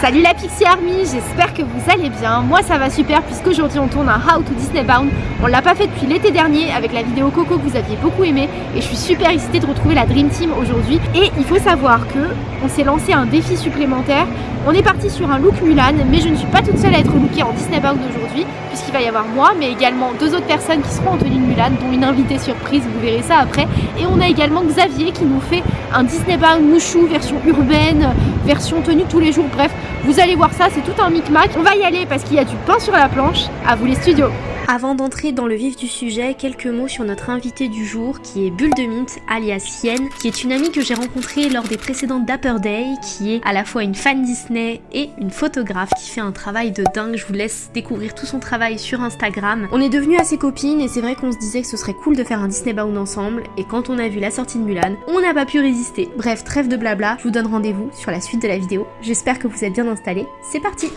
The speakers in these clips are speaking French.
Salut la Pixie Army, j'espère que vous allez bien. Moi ça va super puisqu'aujourd'hui on tourne un How to Disney Bound. On l'a pas fait depuis l'été dernier avec la vidéo Coco que vous aviez beaucoup aimé et je suis super excitée de retrouver la Dream Team aujourd'hui. Et il faut savoir que on s'est lancé un défi supplémentaire. On est parti sur un look Mulan mais je ne suis pas toute seule à être lookée en Disney Bound aujourd'hui puisqu'il va y avoir moi mais également deux autres personnes qui seront en tenue de Mulan dont une invitée surprise, vous verrez ça après. Et on a également Xavier qui nous fait un Disney Bound mouchou version urbaine, version tenue tous les jours, bref vous allez voir ça, c'est tout un micmac. On va y aller parce qu'il y a du pain sur la planche. À vous les studios avant d'entrer dans le vif du sujet, quelques mots sur notre invité du jour qui est Bulle de Mint alias Yen, qui est une amie que j'ai rencontrée lors des précédentes Dapper Day, qui est à la fois une fan Disney et une photographe qui fait un travail de dingue. Je vous laisse découvrir tout son travail sur Instagram. On est devenues assez copines et c'est vrai qu'on se disait que ce serait cool de faire un Disney Bound ensemble et quand on a vu la sortie de Mulan, on n'a pas pu résister. Bref, trêve de blabla, je vous donne rendez-vous sur la suite de la vidéo. J'espère que vous êtes bien installés. C'est parti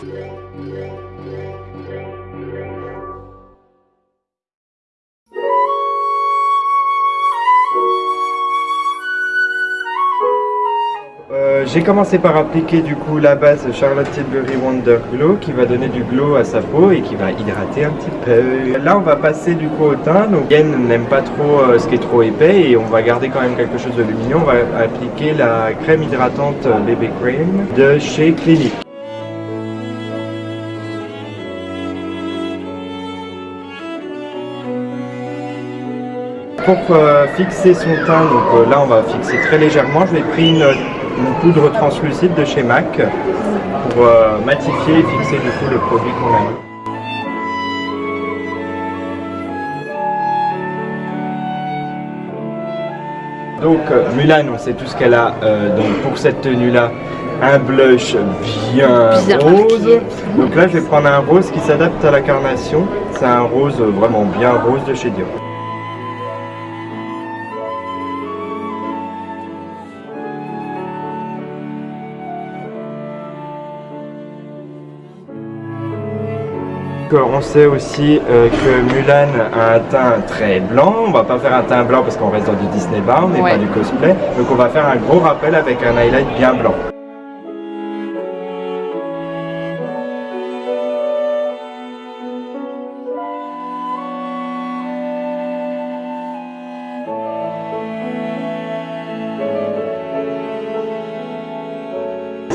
j'ai commencé par appliquer du coup la base Charlotte Tilbury Wonder Glow qui va donner du glow à sa peau et qui va hydrater un petit peu. Là on va passer du coup au teint, donc Yen n'aime pas trop euh, ce qui est trop épais et on va garder quand même quelque chose de lumineux. On va appliquer la crème hydratante Baby Cream de chez Clinique. Pour euh, fixer son teint, donc euh, là on va fixer très légèrement, je vais pris une une poudre translucide de chez MAC pour euh, matifier et fixer du coup le produit qu'on a mis. Donc euh, Mulan, on sait tout ce qu'elle a euh, donc pour cette tenue là un blush bien, rose. Donc là je vais prendre un rose qui s'adapte à la carnation. C'est un rose vraiment bien rose de chez Dior. On sait aussi euh, que Mulan a un teint très blanc. On va pas faire un teint blanc parce qu'on reste dans du Disney Bound et pas du cosplay. Donc on va faire un gros rappel avec un highlight bien blanc.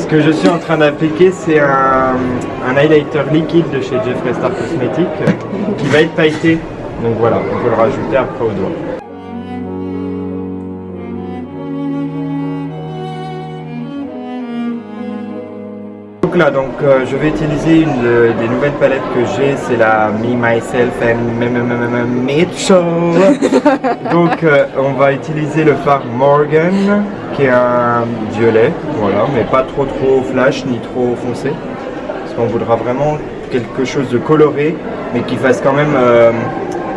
Ce que je suis en train d'appliquer, c'est un, highlighter liquide de chez Jeffree Star Cosmetics qui va être pailleté. Donc voilà, on peut le rajouter après au doigt. Donc là, donc, euh, je vais utiliser une des nouvelles palettes que j'ai, c'est la Me, Myself and Mitchell. donc euh, on va utiliser le fard Morgan un violet, voilà, mais pas trop trop flash ni trop foncé. Parce qu'on voudra vraiment quelque chose de coloré, mais qui fasse quand même euh,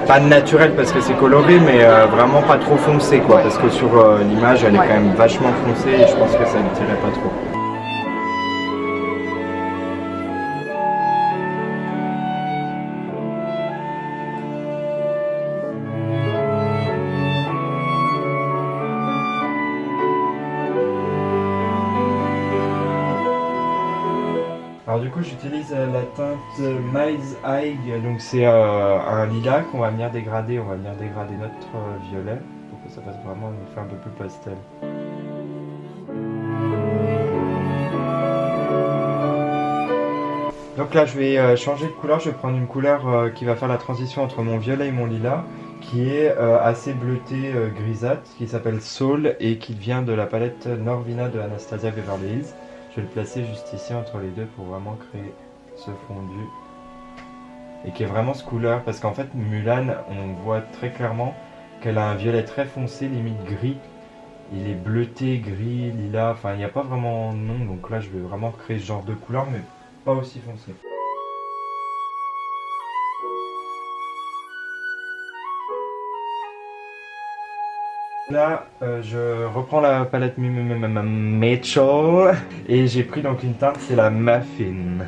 pas naturel parce que c'est coloré, mais euh, vraiment pas trop foncé quoi. Parce que sur euh, l'image, elle est quand même vachement foncée et je pense que ça ne tirait pas trop. J'utilise euh, la teinte Miles Eye, donc c'est euh, un lilas qu'on va venir dégrader, on va venir dégrader notre euh, violet pour que ça fasse vraiment un effet un peu plus pastel. Donc là je vais changer de couleur, je vais prendre une couleur qui va faire la transition entre mon violet et mon lilas qui est assez bleuté grisâtre, qui s'appelle Soul et qui vient de la palette Norvina de Anastasia Beverly Hills. Je vais le placer juste ici entre les deux pour vraiment créer ce fondu. Et qui est vraiment ce couleur, parce qu'en fait Mulan, on voit très clairement qu'elle a un violet très foncé, limite gris. Il est bleuté, gris, lilas, enfin il n'y a pas vraiment de nom, donc là je vais vraiment créer ce genre de couleur, mais pas aussi foncé. Là, euh, je reprends la palette Mitchell et j'ai pris donc une teinte, c'est la Muffin.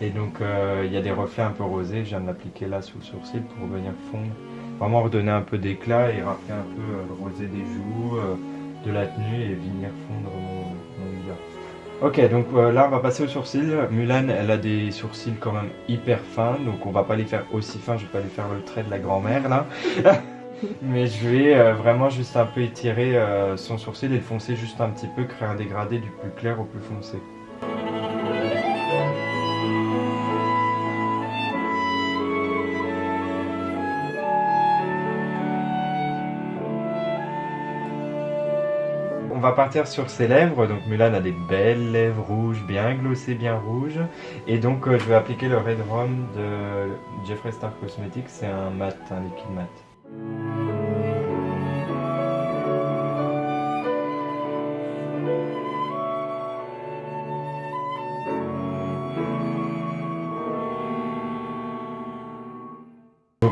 Et donc euh, il y a des reflets un peu rosés, je viens de l'appliquer là sous le sourcil pour venir fondre, vraiment redonner un peu d'éclat et rappeler un peu euh, le rosé des joues, de la tenue et venir fondre mon, mon Ok, donc là on va passer aux sourcils. Mulan, elle a des sourcils quand même hyper fins, donc on va pas les faire aussi fins, je vais pas lui faire le trait de la grand-mère là. Mais je vais euh, vraiment juste un peu étirer euh, son sourcil et le foncer juste un petit peu, créer un dégradé du plus clair au plus foncé. On va partir sur ses lèvres, donc Mulan a des belles lèvres rouges, bien glossées, bien rouges. Et donc euh, je vais appliquer le Red Rum de Jeffree Star Cosmetics, c'est un mat, un liquide mat.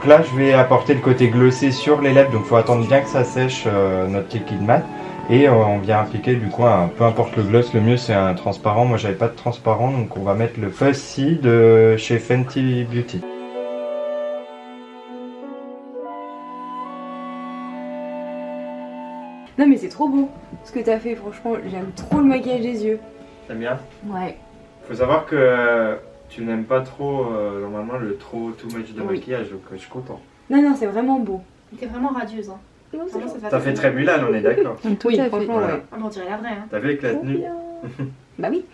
Donc là, je vais apporter le côté glossé sur les lèvres, donc il faut attendre bien que ça sèche euh, notre liquide mat. Et euh, on vient appliquer du coup, un, peu importe le gloss, le mieux c'est un transparent. Moi j'avais pas de transparent, donc on va mettre le Fussy de chez Fenty Beauty. Non mais c'est trop beau ce que t'as fait, franchement, j'aime trop le maquillage des yeux. T'aimes bien? Ouais. Faut savoir que tu n'aimes pas trop, euh, normalement, le trop too much de Oui. maquillage, donc euh, je suis content. Non, non, c'est vraiment beau. T'es vraiment radieuse. Hein. Vraiment, ça T'as fait très Mulan, on est d'accord. Oui, fait. franchement, Voilà. ouais. Ah, mais on dirait la vraie. Hein. T'as vu avec la tenue Bah oui.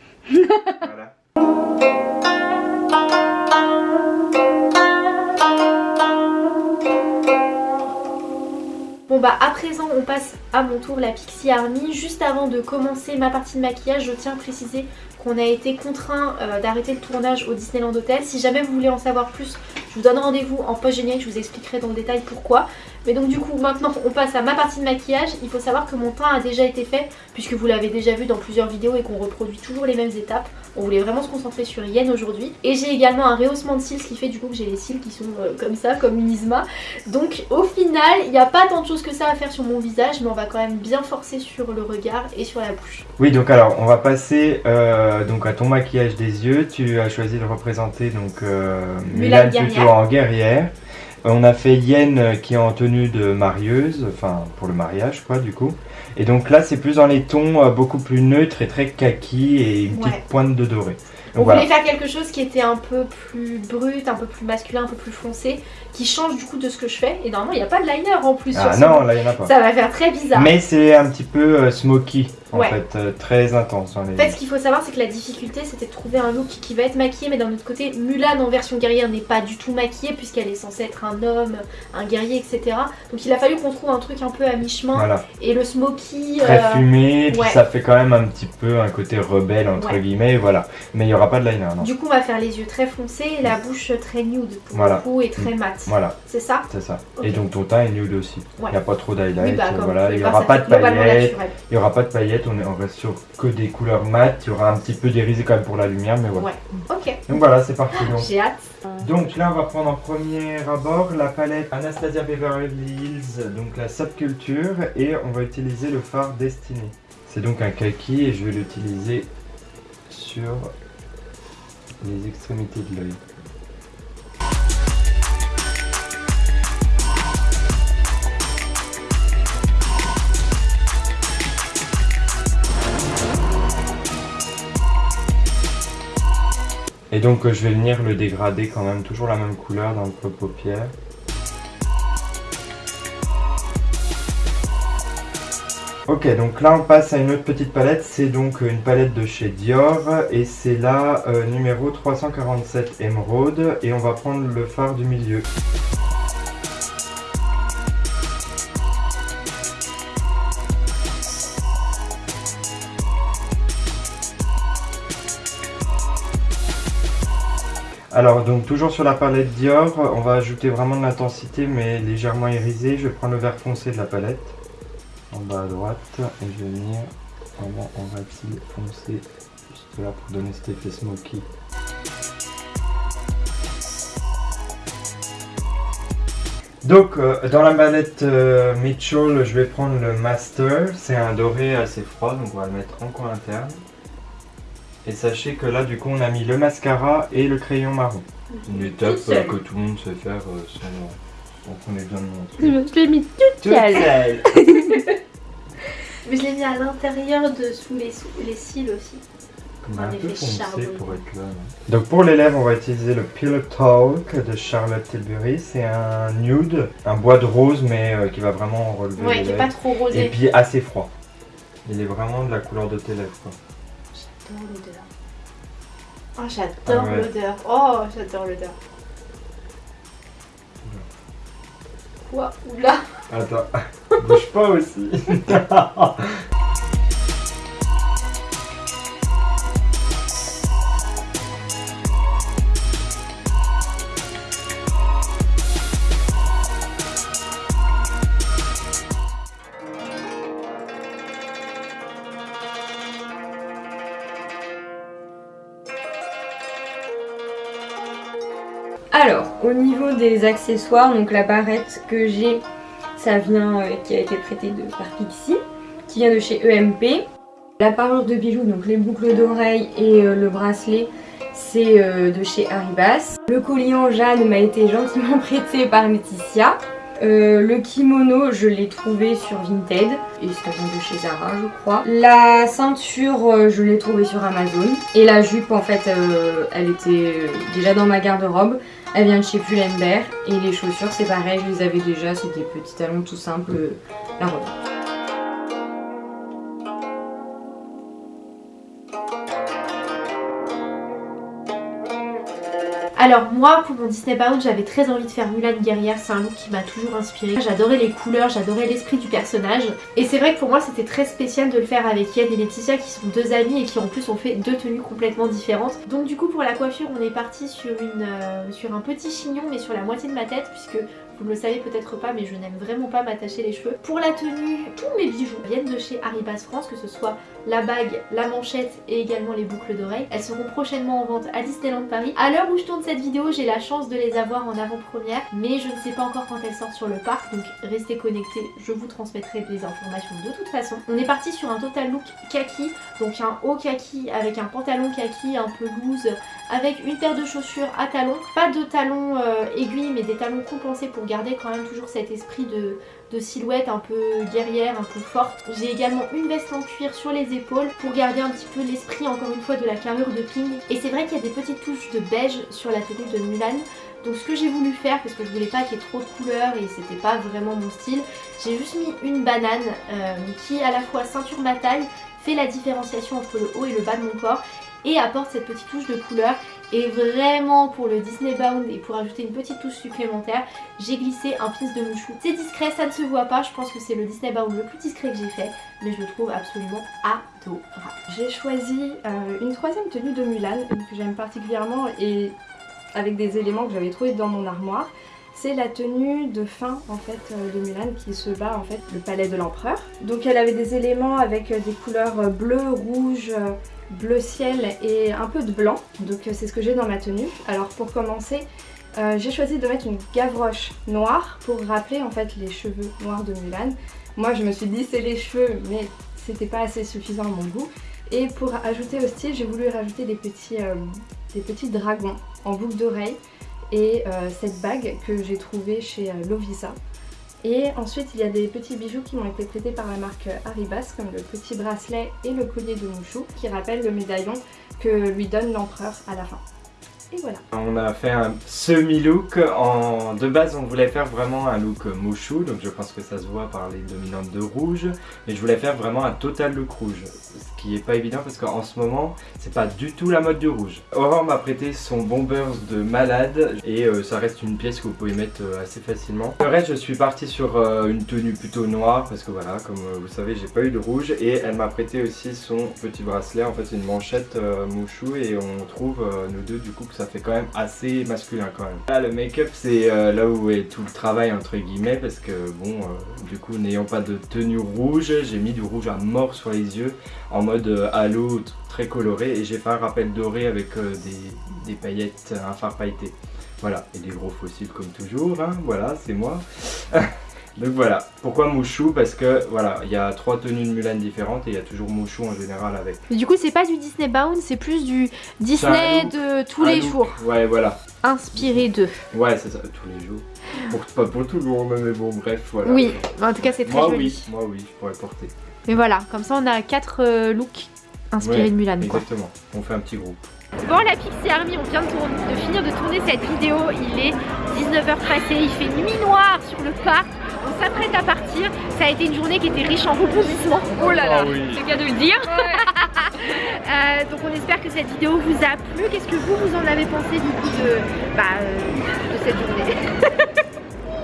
Voilà. Bon bah à présent on passe à mon tour la Pixie Army. Juste avant de commencer ma partie de maquillage, je tiens à préciser qu'on a été contraint euh, d'arrêter le tournage au Disneyland Hotel. Si jamais vous voulez en savoir plus, je vous donne rendez-vous en post générique, je vous expliquerai dans le détail pourquoi. Mais donc du coup maintenant on passe à ma partie de maquillage. Il faut savoir que mon teint a déjà été fait puisque vous l'avez déjà vu dans plusieurs vidéos et qu'on reproduit toujours les mêmes étapes. On voulait vraiment se concentrer sur Yen aujourd'hui. Et j'ai également un rehaussement de cils, ce qui fait du coup que j'ai les cils qui sont euh, comme ça, comme une Isma. Donc au final, il n'y a pas tant de choses que ça à faire sur mon visage, mais on va quand même bien forcer sur le regard et sur la bouche. Oui, donc alors, on va passer euh, donc à ton maquillage des yeux. Tu as choisi de représenter donc euh, Mulan Mulan plutôt en guerrière. On a fait Yen euh, qui est en tenue de marieuse, enfin pour le mariage quoi du coup. Et donc là c'est plus dans les tons euh, beaucoup plus neutres et très kaki et une petite pointe de doré. On voilà. voulait faire quelque chose qui était un peu plus brut, un peu plus masculin, un peu plus foncé, qui change du coup de ce que je fais. Et normalement, il n'y a pas de liner en plus Ah sur non, là il y en a pas. Ça va faire très bizarre. Mais c'est un petit peu euh, smoky en Ouais. fait, euh, très intense les. En fait, ce qu'il faut savoir, c'est que la difficulté, c'était de trouver un look qui va être maquillé, mais d'un autre côté, Mulan en version guerrière n'est pas du tout maquillée, puisqu'elle est censée être un homme, un guerrier, etc. Donc il a fallu qu'on trouve un truc un peu à mi-chemin. Voilà, Et le smoky. très euh, fumé, puis ouais. ça fait quand même un petit peu un côté rebelle entre Ouais. guillemets, voilà. Mais il y aura pas de liner, non. Du coup, on va faire les yeux très foncés et la bouche très nude pour Voilà. le coup et très mat. Voilà, C'est ça c'est ça. Et donc ton teint est nude aussi. Il n'y a pas trop d'highlight, Oui, bah, voilà. Il n'y aura ça pas de paillettes. Il n'y aura pas de paillettes, on, est, on reste sur que des couleurs mat. Il y aura un petit peu d'irisé quand même pour la lumière, mais voilà. Ouais. Ok, Donc voilà, c'est parti. Donc. j'ai hâte. donc là, on va prendre en premier abord la palette Anastasia Beverly Hills, donc la subculture, et on va utiliser le fard Destiny. C'est donc un kaki et je vais l'utiliser sur les extrémités de l'œil. Et donc euh, je vais venir le dégrader quand même, toujours la même couleur dans le paupière. Ok, donc là on passe à une autre petite palette, c'est donc euh, une palette de chez Dior et c'est la euh, numéro 347 émeraude et on va prendre le fard du milieu. Alors donc toujours sur la palette Dior, on va ajouter vraiment de l'intensité mais légèrement irisé. Je prendre le vert foncé de la palette, en bas à droite, et je vais venir vraiment en rapide foncé, juste là pour donner cet effet smoky. Donc euh, dans la palette euh, Mitchell, je vais prendre le Master, c'est un doré assez froid, donc on va le mettre en coin interne. Et sachez que là, du coup, on a mis le mascara et le crayon marron. Une étape Toute euh, que tout le monde sait faire euh, sans, sans qu'on ait besoin de montrer. Je l'ai mis Toute seule. seule. Mais je l'ai mis à l'intérieur de sous les, sous les cils aussi. Est un Un peu effet foncé pour être là. non? Donc pour les lèvres, on va utiliser le Pillow Talk de Charlotte Tilbury. C'est un nude, un bois de rose, mais euh, qui va vraiment relever Ouais, les qui est lèvres. pas trop Et rosé. puis assez froid. Il est vraiment de la couleur de tes lèvres. quoi. J'adore l'odeur. Oh, j'adore Ah ouais. l'odeur. Oh, j'adore l'odeur. Quoi? Oula Attends, bouge pas aussi. Alors, au niveau des accessoires, donc la barrette que j'ai, ça vient, euh, qui a été prêtée par Pixie, qui vient de chez EMP. La parure de bijoux, donc les boucles d'oreilles et euh, le bracelet, c'est euh, de chez Haribas. Le collier en jade m'a été gentiment prêté par Laetitia. Euh, le kimono, je l'ai trouvé sur Vinted et ça vient de chez Zara, je crois. La ceinture, euh, je l'ai trouvée sur Amazon. Et la jupe, en fait, euh, elle était déjà dans ma garde-robe. Elle vient de chez Pull&Bear. Et les chaussures, c'est pareil, je les avais déjà. C'est des petits talons tout simples. La robe. Alors moi pour mon Disney Bound j'avais très envie de faire Mulan guerrière, c'est un look qui m'a toujours inspiré. J'adorais les couleurs, j'adorais l'esprit du personnage et c'est vrai que pour moi c'était très spécial de le faire avec Yen et Laetitia qui sont deux amies et qui en plus ont fait deux tenues complètement différentes. Donc du coup pour la coiffure on est parti sur, une, euh, sur un petit chignon mais sur la moitié de ma tête puisque vous ne le savez peut-être pas mais je n'aime vraiment pas m'attacher les cheveux. Pour la tenue, tous mes bijoux viennent de chez Haribas France, que ce soit la bague, la manchette et également les boucles d'oreilles. Elles seront prochainement en vente à Disneyland Paris. À l'heure où je tourne cette vidéo, j'ai la chance de les avoir en avant-première, mais je ne sais pas encore quand elles sortent sur le parc, donc restez connectés, je vous transmettrai des informations de toute façon. On est parti sur un total look kaki, donc un haut kaki avec un pantalon kaki un peu loose, avec une paire de chaussures à talons, pas de talons euh, aiguilles mais des talons compensés pour garder quand même toujours cet esprit de, silhouette un peu guerrière, un peu forte. J'ai également une veste en cuir sur les épaules pour garder un petit peu l'esprit encore une fois de la carrure de Ping. Et c'est vrai qu'il y a des petites touches de beige sur la tenue de Mulan. Donc ce que j'ai voulu faire, parce que je voulais pas qu'il y ait trop de couleurs et c'était pas vraiment mon style, j'ai juste mis une banane euh, qui à la fois ceinture ma taille, fait la différenciation entre le haut et le bas de mon corps et apporte cette petite touche de couleur et vraiment pour le Disney Bound et pour ajouter une petite touche supplémentaire j'ai glissé un pisse de mouchou c'est discret ça ne se voit pas je pense que c'est le Disney Bound le plus discret que j'ai fait mais je le trouve absolument adorable J'ai choisi euh, une troisième tenue de Mulan que j'aime particulièrement et avec des éléments que j'avais trouvés dans mon armoire. C'est la tenue de fin en fait euh, de Mulan qui se bat en fait le palais de l'empereur. Donc elle avait des éléments avec euh, des couleurs euh, bleu, rouge, euh, bleu ciel et un peu de blanc. Donc euh, c'est ce que j'ai dans ma tenue. Alors pour commencer, euh, j'ai choisi de mettre une gavroche noire pour rappeler en fait les cheveux noirs de Mulan. Moi je me suis lissé les cheveux mais c'était pas assez suffisant à mon goût. Et pour ajouter au style, j'ai voulu rajouter des petits, euh, des petits dragons en boucle d'oreille et cette bague que j'ai trouvée chez Lovisa. Et ensuite, il y a des petits bijoux qui m'ont été prêtés par la marque Haribas, comme le petit bracelet et le collier de mouchou, qui rappellent le médaillon que lui donne l'empereur à la fin. Et voilà. On a fait un semi-look. En... De base, on voulait faire vraiment un look mouchou, donc je pense que ça se voit par les dominantes de rouge. Mais je voulais faire vraiment un total look rouge, ce qui est pas évident parce qu'en ce moment, c'est pas du tout la mode du rouge. Aurore m'a prêté son Bombers de malade et euh, ça reste une pièce que vous pouvez mettre euh, assez facilement. Le reste, je suis parti sur euh, une tenue plutôt noire parce que voilà, comme vous savez, j'ai pas eu de rouge et elle m'a prêté aussi son petit bracelet. En fait, une manchette mouchou et on trouve nous deux du coup que ça fait quand même assez masculin quand même. Là, le make-up, c'est euh, là où est tout le travail entre guillemets parce que bon, euh, du coup, n'ayant pas de tenue rouge, j'ai mis du rouge à mort sur les yeux en mode euh, halo très coloré et j'ai fait un rappel doré avec des, des paillettes, un fard pailleté. Voilà, et des gros fossiles comme toujours, hein, voilà, c'est moi. Donc voilà, pourquoi Mouchou? Parce que voilà, il y a trois tenues de Mulan différentes et il y a toujours Mouchou en général avec. Mais du coup, c'est pas du Disney Bound, c'est plus du Disney de tous les look. jours, Ouais, voilà. inspiré d'eux. Ouais, c'est ça, tous les jours. Pour, pas pour tout le monde, mais bon, bref, voilà. Oui, en tout cas, c'est très Moi joli. oui, moi oui, je pourrais porter. Mais voilà, comme ça, on a quatre euh, looks inspiré Ouais, de Mulan quoi. Exactement, on fait un petit groupe. Bon la Pixie Army, on vient de, tourner- de finir de tourner cette vidéo, il est 19h passé, il fait nuit noire sur le parc, on s'apprête à partir, ça a été une journée qui était riche en rebondissements. Oh là là, Ah oui. c'est le cas de le dire. Euh, donc on espère que cette vidéo vous a plu, qu'est-ce que vous, vous en avez pensé du coup de, bah, euh, de cette journée?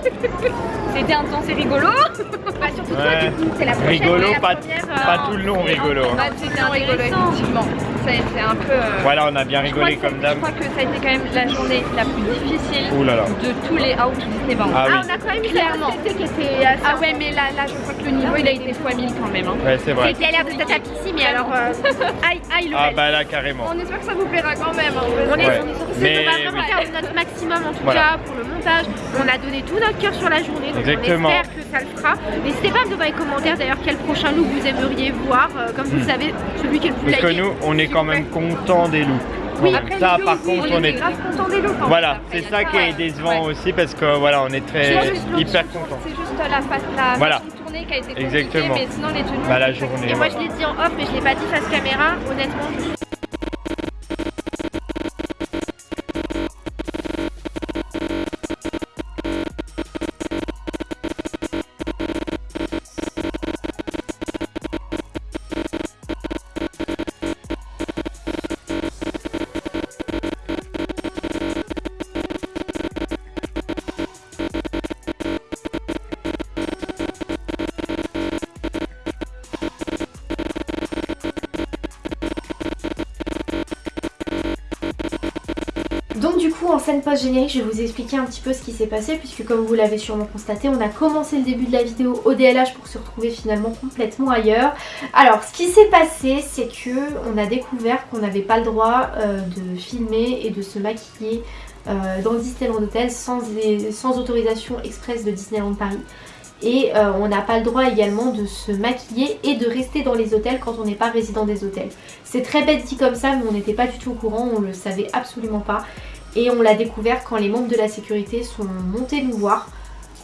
C'était intense et rigolo. Bah surtout toi Ouais. du coup, c'est la prochaine Rigolo, la pas, première, pas euh, tout le long rigolo. Bah, c'était rigolo, effectivement. Ça a été un peu. euh, Voilà, on a bien je crois rigolé comme d'hab. Je crois que ça a été quand même la journée la plus difficile Ouh là là. de tous les Out Disney Bound. Ah Ah, oui, on a quand même Clairement. la qui était assez Ah ouais, mais là, là, je crois que le niveau il a été x 1000 quand même. hein. ouais, c'est vrai. C'était à l'air de Tata Pixie, mais alors euh, aïe aïe le Ah bah là, carrément. On espère que ça vous plaira quand même. hein. On est, Ouais. on est sur ce Mais on va vraiment oui. faire notre maximum en tout Voilà. cas pour le montage. On a donné tout notre cœur sur la journée, donc Exactement. on espère que ça le fera. N'hésitez pas à me donner dans les commentaires d'ailleurs quel prochain look vous aimeriez voir. Euh, comme vous le Hmm. savez, celui qui est le plus Parce que nous, on est quand même content des looks. Oui, après ça, par contre, on est. grave content des looks. en Voilà, c'est ça qui est décevant Ouais. aussi parce que voilà, on est très hyper content. C'est juste la, face, la Voilà. tourner qui a été Exactement. mais sinon les tenues. Bah, la journée, Et moi je l'ai dit en off, mais je l'ai pas dit face caméra. Honnêtement, Du coup en scène post-générique je vais vous expliquer un petit peu ce qui s'est passé puisque comme vous l'avez sûrement constaté on a commencé le début de la vidéo au DLH pour se retrouver finalement complètement ailleurs. Alors ce qui s'est passé c'est que on a découvert qu'on n'avait pas le droit euh, de filmer et de se maquiller euh, dans Disneyland Hotel sans, sans autorisation express de Disneyland Paris. Et euh, on n'a pas le droit également de se maquiller et de rester dans les hôtels quand on n'est pas résident des hôtels. C'est très bête dit comme ça mais on n'était pas du tout au courant, on le savait absolument pas. Et on l'a découvert quand les membres de la sécurité sont montés nous voir.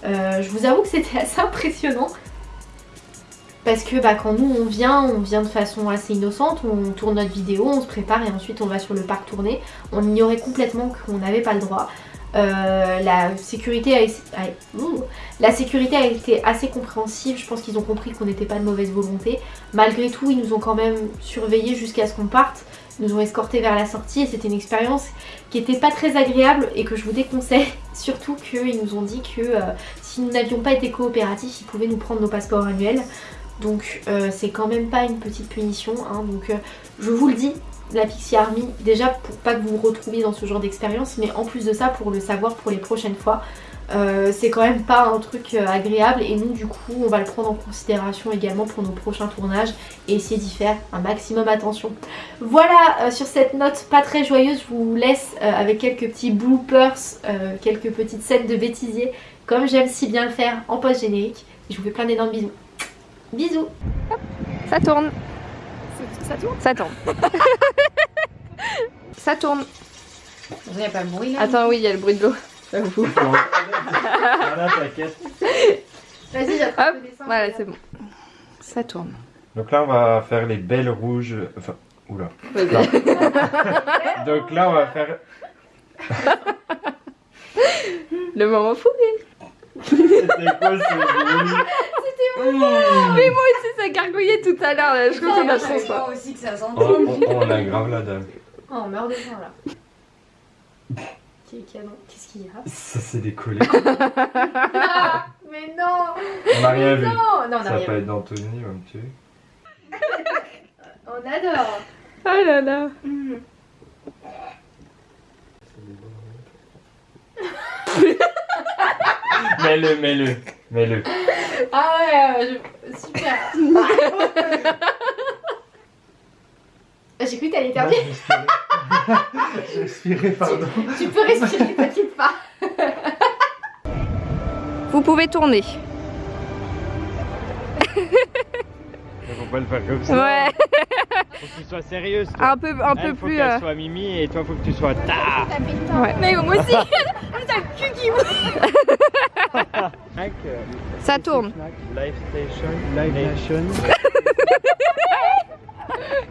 Euh, je vous avoue que c'était assez impressionnant. Parce que bah, quand nous on vient, on vient de façon assez innocente, on tourne notre vidéo, on se prépare et ensuite on va sur le parc tourner. On ignorait complètement qu'on n'avait pas le droit. Euh, la, sécurité a, été assez compréhensive, je pense qu'ils ont compris qu'on n'était pas de mauvaise volonté. Malgré tout, ils nous ont quand même surveillés jusqu'à ce qu'on parte, ils nous ont escortés vers la sortie et c'était une expérience qui était pas très agréable et que je vous déconseille. Surtout qu'ils nous ont dit que euh, si nous n'avions pas été coopératifs, ils pouvaient nous prendre nos passeports annuels. Donc euh, c'est quand même pas une petite punition. hein. Donc je vous le dis, la Pixie Army, déjà pour pas que vous vous retrouviez dans ce genre d'expérience, mais en plus de ça pour le savoir pour les prochaines fois. Euh, c'est quand même pas un truc euh, agréable et nous du coup on va le prendre en considération également pour nos prochains tournages et essayer d'y faire un maximum attention. Voilà euh, sur cette note pas très joyeuse je vous laisse avec quelques petits bloopers, quelques petites scènes de bêtisier comme j'aime si bien le faire en post générique. Je vous fais plein d'énormes bisous. Bisous Ça tourne. Ça tourne Ça tourne. ça tourne. Il n'y a pas de bruit là. Attends, oui, il y a le bruit de l'eau. J'avoue. Voilà, t'inquiète. Vas-y j'attrape Hop, le dessin. Voilà, c'est bon. Ça tourne. Donc là, on va faire les belles rouges. Enfin, oula. Vas-y. Donc là, on va faire. Le moment fou. C'était quoi ce bruit? Mais moi aussi, ça gargouillait tout à l'heure. là. Je crois qu'on a trop pas. aussi que ça. Oh, on, on a grave la dame. Oh, on meurt de faim là. Qu'est-ce qu'il y a? Ça s'est décollé. Ah, Mais non On n'a rien vu. Non Non, on Ça va pas être d'Anthony, va me tuer. On adore Oh là là. Mets-le, mets-le, mets-le. Ah ouais, je- super J'ai cru que t'allais Non, éternuer. J'ai respiré. Pardon. Tu peux respirer, t'inquiète pas. Vous pouvez tourner. On peut le faire comme ça. Ouais. Faut que tu sois sérieuse. Toi. Un peu, un peu faut plus. qu'elle euh, soit Mimi et toi faut que tu sois ta. Ouais. Mais moi aussi. Ça tourne. Live Station, Live Nation.